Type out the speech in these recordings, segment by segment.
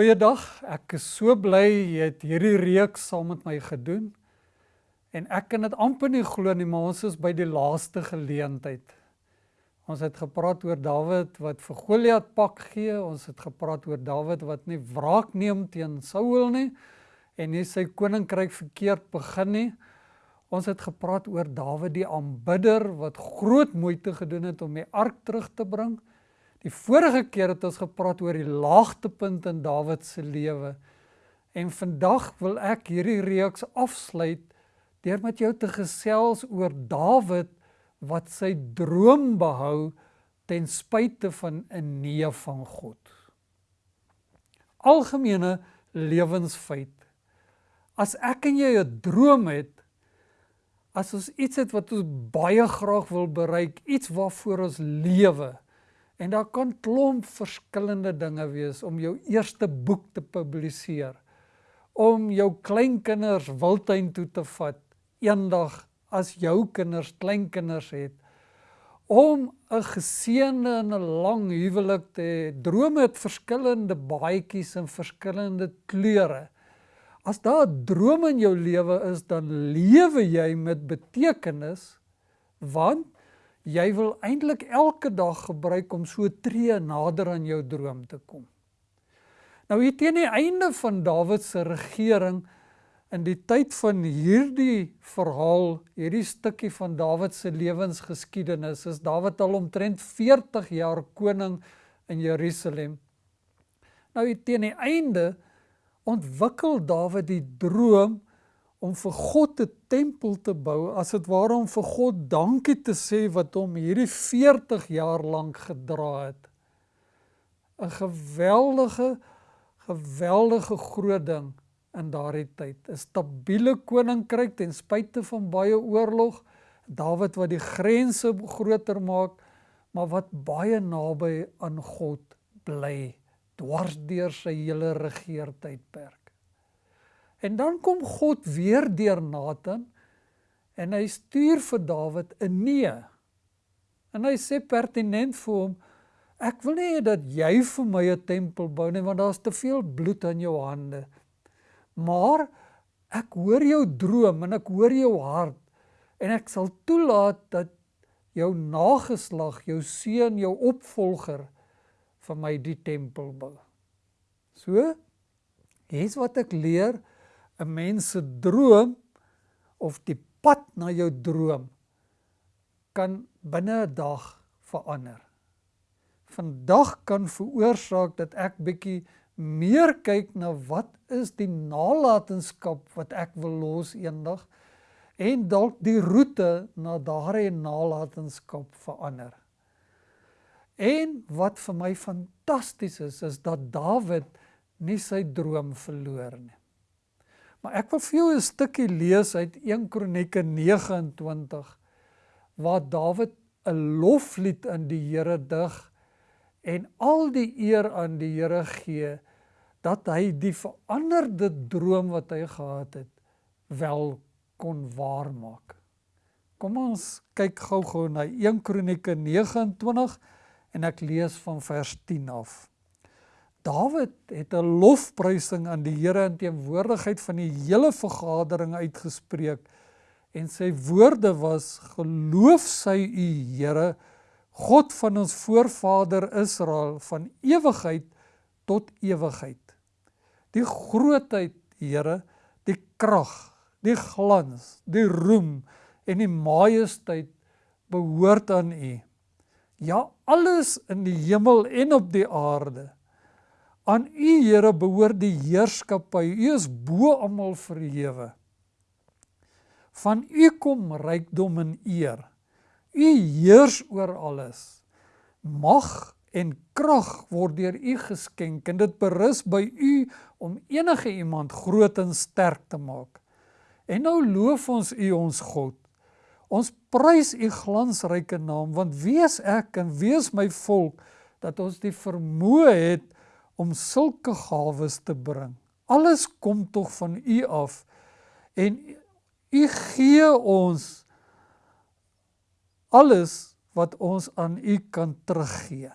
Goeiedag, ek is so bly jy het hierdie reeks saam met my gedoen. En ek kan dit amper nie glo nie, maar ons is by die laaste geleentheid. Ons het gepraat oor Dawid wat vir Goliat pak gee, ons het gepraat oor Dawid wat nie wraak neem teen Saul nie en nie sy koninkryk verkeerd begin nie. Ons het gepraat oor Dawid die aanbidder wat groot moeite gedoen het om die ark terug te bring. Die vorige keer het ons gepraat oor die laagtepunt in Dawid se lewe. En vandag wil ek hierdie reeks afsluit deur met jou te gesels oor Dawid wat sy droom behou ten spyte van 'n nee van God. Algemene lewensfeit. As ek en jy 'n droom het, as ons iets het wat ons baie graag wil bereik, iets waarvoor ons lewe, En daar kan klomp verskillende dinge wees om jou eerste boek te publiseer. Om jou kleinkinders wildtuin toe te vat eendag as jou kinders kleinkinders het. Om 'n geseënde en 'n lang huwelik te hê. Drome het verskillende baadjies en verskillende kleure. As daar 'n droom in jou lewe is, dan lewe jy met betekenis want jy wil eintlik elke dag gebruik om so tree nader aan jou droom te kom. Nou hier teen die einde van Dawid se regering in die tyd van hierdie verhaal, hierdie stukkie van Dawid se lewensgeskiedenis, is Dawid al omtrent 40 jaar koning in Jerusalem. Nou hier teen die einde ontwikkel Dawid die droom om vir God 'n tempel te bou, as dit ware om vir God dankie te sê wat hom hierdie 40 jaar lank gedra het. 'n Geweldige geweldige groot ding in daardie tyd. 'n Stabiele koninkryk ten spyte van baie oorlog. Dawid wat die grense groter maak, maar wat baie naby aan God bly dwars deur sy hele regeertydperk. En dan kom God weer deur Nathan en hy stuur vir Dawid 'n nee. En hy sê pertinent vir hom: Ek wil nie dat jy vir my 'n tempel bou nie want daar's te veel bloed aan jou hande. Maar ek hoor jou droom en ek hoor jou hart en ek sal toelaat dat jou nageslag, jou seun, jou opvolger vir my die tempel bou. So, hier's wat ek leer 'n mens se droom of die pad na jou droom kan binne 'n dag verander. Vandag kan veroorsaak dat ek bietjie meer kyk na wat is die nalatenskap wat ek wil los eendag en dalk die roete na daardie nalatenskap verander. En wat vir my fantasties is is dat Dawid nie sy droom verloor nie. Maar ek wil vir jou 'n stukkie lees uit 1 Kronieke 29 waar Dawid 'n loflied aan die Here dig en al die eer aan die Here gee dat hy die veranderde droom wat hy gehad het wel kon waarmaak. Kom ons kyk gou-gou na 1 Kronieke 29 en ek lees van vers 10 af. Dawid het 'n lofprysing aan die Here in teenwoordigheid van die hele vergadering uitgespreek en sy woorde was geloof sy u Here God van ons voorvader Israel van ewigheid tot ewigheid. Die grootheid Here die krag die glans die roem en die majesteit behoort aan u. Ja alles in die hemel en op die aarde Aan U Here behoort die heerskappy. U is bo almal verhewe. Van U kom rykdom en eer. U heers oor alles. Mag en krag word deur U geskenk en dit berus by U om enige iemand groot en sterk te maak. En nou loof ons U ons God. Ons prys U glansryke naam want wie is ek en wie is my volk dat ons die vermoë het om sulke gawes te bring. Alles kom tog van U af en U gee ons alles wat ons aan U kan teruggee.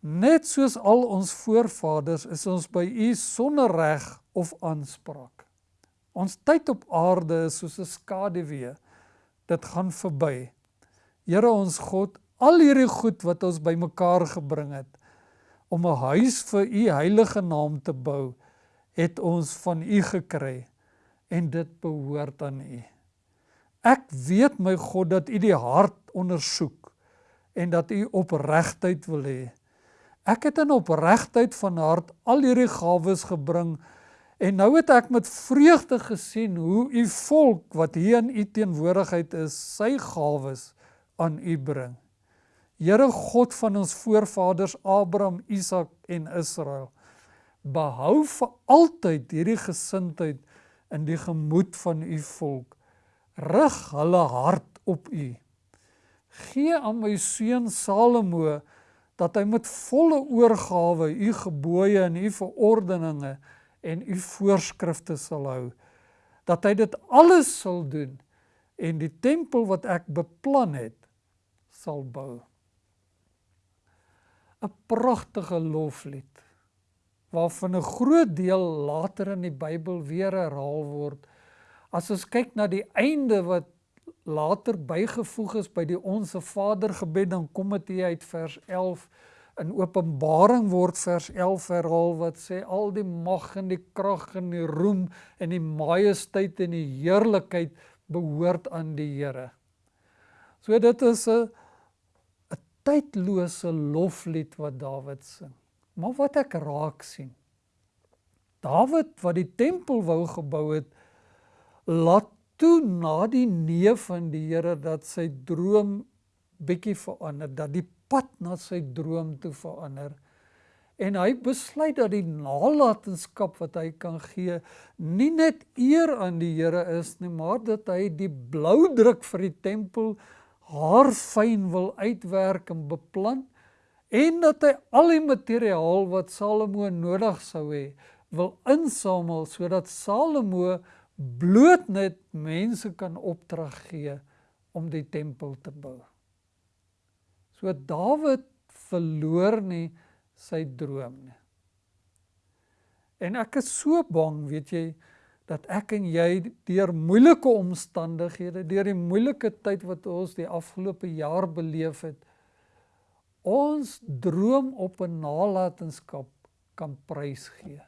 Net soos al ons voorvaders is ons by U sonder reg of aanspraak. Ons tyd op aarde is soos 'n skaduwee. Dit gaan verby. Here ons God, al hierdie goed wat ons bymekaar gebring het om 'n huis vir U heilige naam te bou, het ons van U gekry en dit behoort aan U. Ek weet my God dat U die hart ondersoek en dat U opregtheid wil hê. Ek het in opregtheid van hart al hierdie gawes gebring en nou het ek met vreugde gesien hoe U volk wat hier in U teenwoordigheid is, sy gawes aan U bring. Here God van ons voorvaders Abraham, Isak en Israel, behou vir altyd hierdie gesindheid in die gemoed van U volk. Rig hulle hart op U. Gee aan my seun Salomo dat hy met volle oorgawe u gebooie en u verordeninge en u voorskrifte sal hou dat hy dit alles sal doen en die tempel wat ek beplan het sal bou 'n pragtige loflied waarvan 'n groot deel later in die Bybel weer herhaal word as ons kyk na die einde wat later bygevoeg is by die onsse Vader gebed dan kom dit uit vers 11 in Openbaring word vers 11 herhaal wat sê al die mag en die krag en die roem en die majesteit en die heerlikheid behoort aan die Here. So dit is 'n tydlose loflied wat Dawid sing. Maar wat ek raak sien. Dawid wat die tempel wou gebou het, laat toe na die nee van die Here dat sy droom bietjie verander, dat die pad na sy droom toe verander. En hy besluit dat die nalatenskap wat hy kan gee nie net eer aan die Here is nie, maar dat hy die blou druk vir die tempel haar fyn wil uitwerk en beplan en dat hy al die materiaal wat Salomo nodig sou hê wil insamel sodat Salomo bloot net mense kan opdrag gee om die tempel te bou. So Dawid verloor nie sy droom nie. En ek is so bang, weet jy, dat ek en jy deur moeilike omstandighede, deur die moeilike tyd wat ons die afgelope jaar beleef het, ons droom op 'n nalatenskap kan prysgee.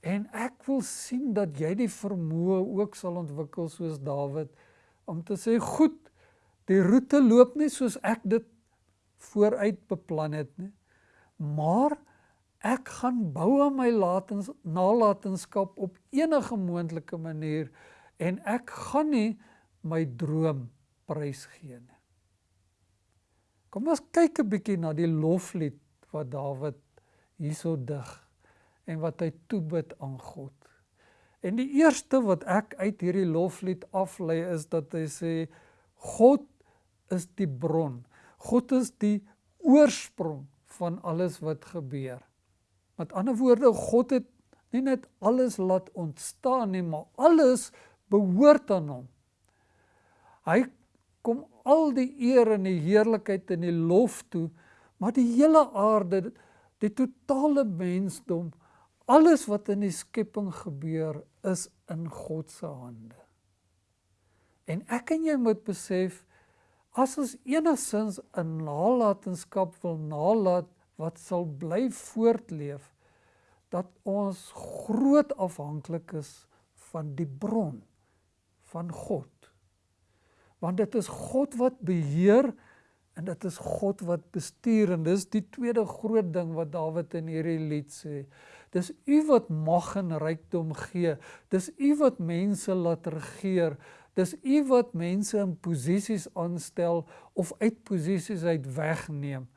En ek wil sien dat jy die vermoë ook sal ontwikkel soos Dawid om te sê goed, die roete loop nie soos ek dit vooruit beplan het nie. Maar ek gaan bou aan my latens nalatenskap op enige moontlike manier en ek gaan nie my droom prysgee nie. Kom ons kyk 'n bietjie na die loflied wat Dawid hierso dig en wat hy toebid aan God. En die eerste wat ek uit hierdie loflied aflei is dat hy sê God is die bron. God is die oorsprong van alles wat gebeur. Met ander woorde, God het nie net alles laat ontstaan nie, maar alles behoort aan hom. Hy kom al die eer en die heerlikheid en die lof toe, maar die hele aarde, die totale mensdom alles wat in die skepping gebeur is in God se hande. En ek en jy moet besef as ons enigsins 'n nalatenskap wil nalat wat sal bly voortleef dat ons groot afhanklik is van die bron van God. Want dit is God wat beheer en dit is God wat bestuur en dis die tweede groot ding wat Dawid in hierdie lied sê. Dis U wat mag en rykdom gee. Dis U wat mense laat regeer. Dis U wat mense in posisies aanstel of uit posisies uit wegneem.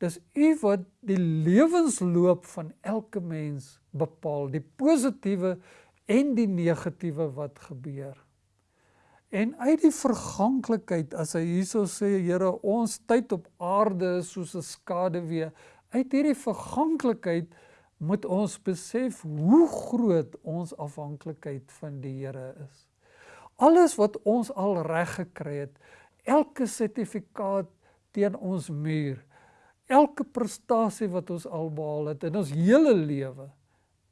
Dis U wat die lewensloop van elke mens bepaal, die positiewe en die negatiewe wat gebeur. En uit die verganklikheid as hy hierso sê Here ons tyd op aarde is soos 'n skaduwee uit hierdie verganklikheid moet ons besef hoe groot ons afhanklikheid van die Here is. Alles wat ons al reg gekry het, elke sertifikaat teen ons muur, elke prestasie wat ons al behaal het in ons hele lewe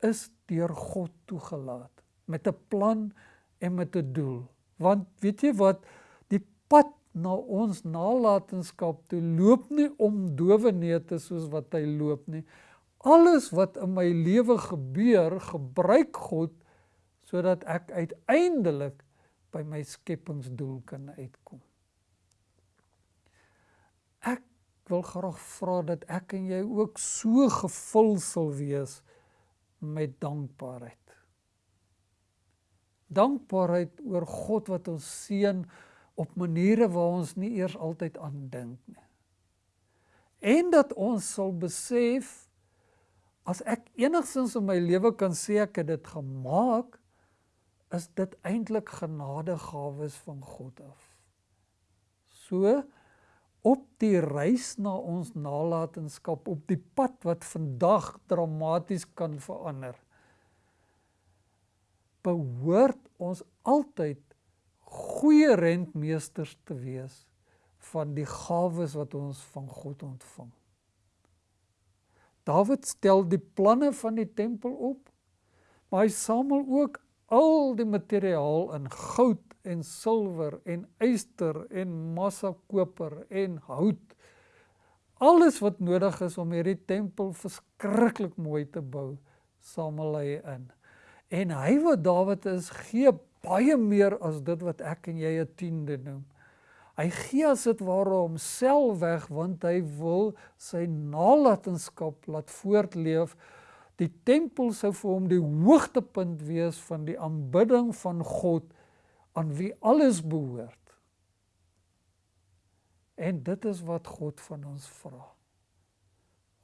is deur God toegelaat met 'n plan en met 'n doel. Want weet jy wat die pad na ons nalatenskap toe loop nie om dowe neute soos wat hy loop nie. Alles wat in my lewe gebeur, gebruik God sodat ek uiteindelik by my skepingsdoel kan uitkom. Ek wil graag vra dat ek en jy ook so gevul sal wees met dankbaarheid. Dankbaarheid oor God wat ons seën op maniere waar ons nie eers altyd aan dink nie. En dat ons sal besef as ek enigsins in my lewe kan sê ek het dit gemaak, is dit eintlik genadegawes van God af. So op die reis na ons nalatenskap op die pad wat vandag dramaties kan verander behoort ons altyd goeie rentmeesters te wees van die gawes wat ons van God ontvang. Dawid stel die planne van die tempel op, maar hy samel ook al die materiaal in goud en silwer en yster en massa koper en hout. Alles wat nodig is om hierdie tempel verskriklik mooi te bou, samel hy in. En hy wat Dawid is, gee baie meer as dit wat ek en jy 'n tiende noem. Hy gee as dit ware homself weg want hy wil sy nalatenskap laat voortleef. Die tempel sou vir hom die hoogtepunt wees van die aanbidding van God aan wie alles behoort. En dit is wat God van ons vra.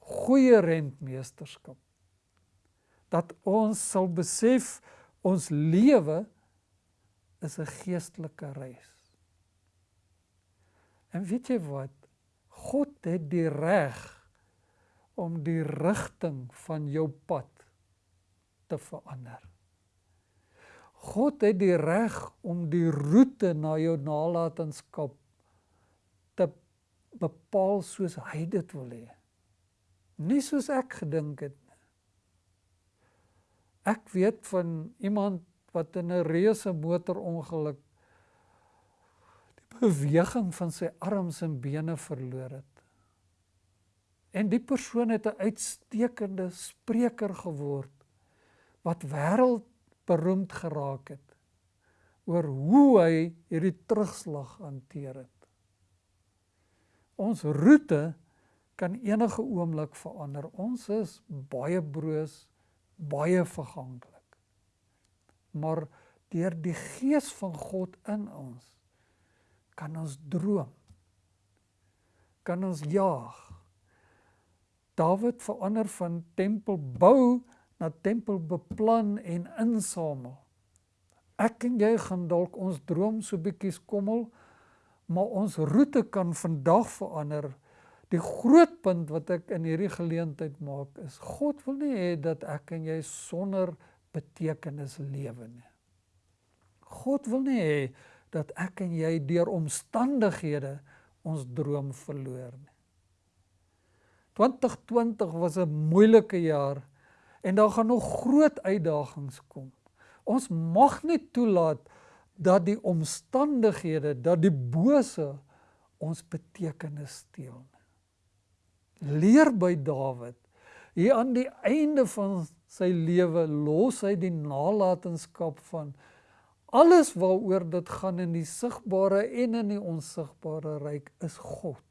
Goeie rentmeesterskap dat ons sal besef ons lewe is 'n geestelike reis. En weet jy wat? God het die reg om die rigting van jou pad te verander. God het die reg om die roete na jou nalatenskap te bepaal soos hy dit wil hê. Nie soos ek gedink het Ek weet van iemand wat in 'n reuse motorongeluk die beweging van sy arms en bene verloor het. En die persoon het 'n uitstekende spreker geword wat wêreldberoemd geraak het oor hoe hy hierdie terugslag hanteer het. Ons roete kan enige oomblik verander. Ons is baie broos baie verganklik. Maar deur die gees van God in ons kan ons droom. Kan ons jaag. Dawid verander van tempel bou na tempel beplan en insamel. Ek en jy gaan dalk ons droom so bietjie skommel, maar ons roete kan vandag verander Die groot punt wat ek in hierdie geleentheid maak is God wil nie hê dat ek en jy sonder betekenis lewe nie. God wil nie hê dat ek en jy deur omstandighede ons droom verloor nie. 2020 was 'n moeilike jaar en daar gaan nog groot uitdagings kom. Ons mag nie toelaat dat die omstandighede, dat die bose ons betekenis steel nie leer by Dawid. Hier aan die einde van sy lewe los hy die nalatenskap van alles waaroor dit gaan in die sigbare en in die onsigbare ryk is God.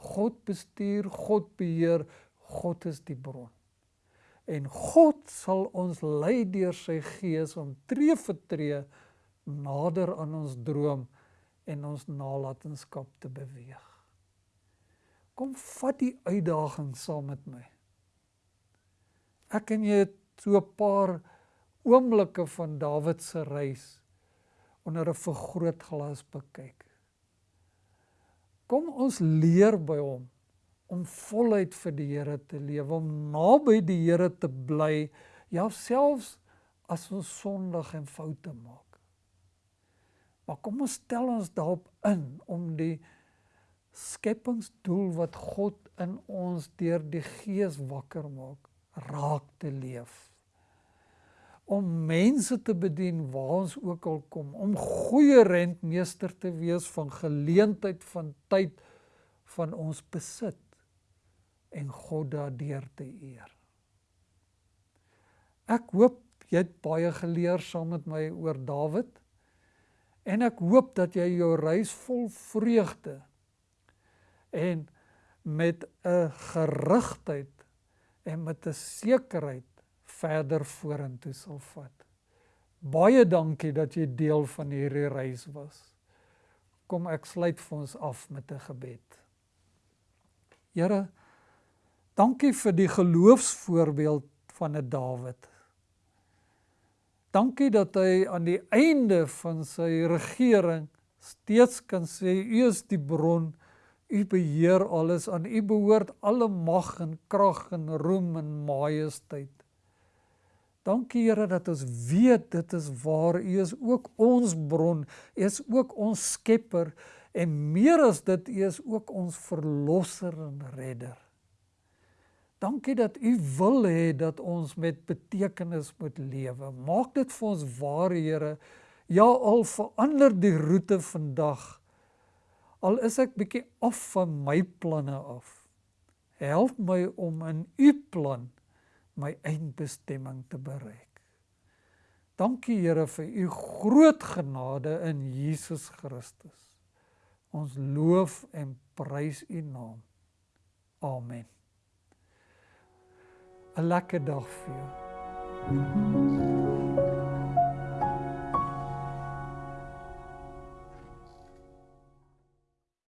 God bestuur, God beheer, God is die bron. En God sal ons lei deur sy gees om tree vir tree nader aan ons droom en ons nalatenskap te beweeg. Kom vat die uitdaging saam met my. Ek en jy het so 'n paar oomblikke van Dawid se reis onder 'n vergrootglas bekyk. Kom ons leer by hom om voluit vir die Here te lewe, om naby die Here te bly, ja selfs as ons sondig en foute maak. Maar kom ons stel ons daarop in om die skepingsdoel wat God in ons deur die Gees wakker maak, raak te leef. Om mense te bedien waar ons ook al kom, om goeie rentmeester te wees van geleentheid van tyd van ons besit en God daardeur te eer. Ek hoop jy het baie geleer saam met my oor Dawid en ek hoop dat jy jou reis vol vreugde en met 'n gerigtheid en met 'n sekerheid verder vorentoe sal vat. Baie dankie dat jy deel van hierdie reis was. Kom ek sluit vir ons af met 'n gebed. Here, dankie vir die geloofsvoorbeeld van 'n Dawid. Dankie dat hy aan die einde van sy regering steeds kan sê u is die bron U beheer alles aan U behoort alle mag en krag en roem en majesteit. Dankie Here dat ons weet dit is waar U is ook ons bron, U is ook ons skepper en meer as dit U is ook ons verlosser en redder. Dankie dat U wil hê dat ons met betekenis moet lewe. Maak dit vir ons waar Here. Ja al verander die roete vandag Al is ek bietjie af van my planne af. Help my om in u plan my eindbestemming te bereik. Dankie Here vir u groot genade in Jesus Christus. Ons loof en prys u naam. Amen. 'n Lekker dag vir jou.